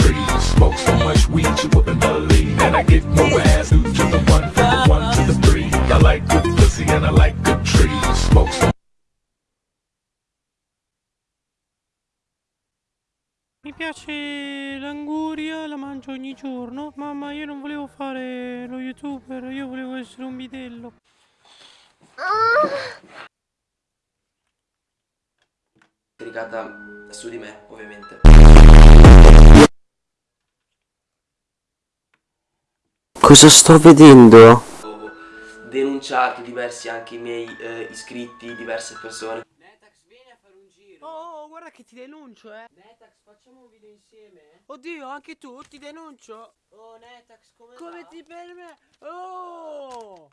trees. Smoke so much weed you wouldn't believe. And I get more ass due to the one, from the one to the three. I like good pussy and I like good trees. Smoke so Mi piace l'anguria, la mangio ogni giorno. Mamma, io non volevo fare lo youtuber, io volevo essere un bidello. Caricata su di me, ovviamente. Cosa sto vedendo? Ho denunciato diversi anche i miei eh, iscritti, diverse persone. Netax, vieni a fare un giro. Oh, guarda che ti denuncio, eh. Netax, facciamo un video insieme. Oddio, anche tu, ti denuncio. Oh, Netax, come Come ti permetti? Oh!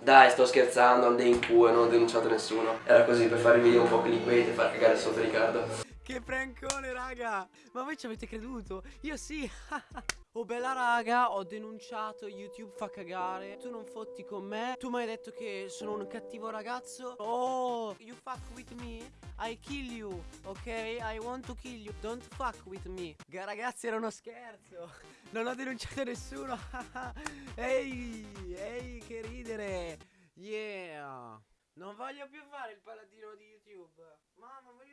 Dai, sto scherzando, andai in culo e non ho denunciato nessuno. Era così per fare il video un po' clickbait e far cagare sotto Riccardo. Che prancone, raga! Ma voi ci avete creduto? Io sì! oh, bella raga, ho denunciato, YouTube fa cagare. Tu non fotti con me. Tu mi hai detto che sono un cattivo ragazzo. Oh, you fuck with me, I kill you, ok? I want to kill you. Don't fuck with me. Ga- ragazzi, era uno scherzo. Non ho denunciato nessuno. ehi, ehi, che ridere. Yeah. Non voglio più fare il paladino di YouTube. Mamma, voglio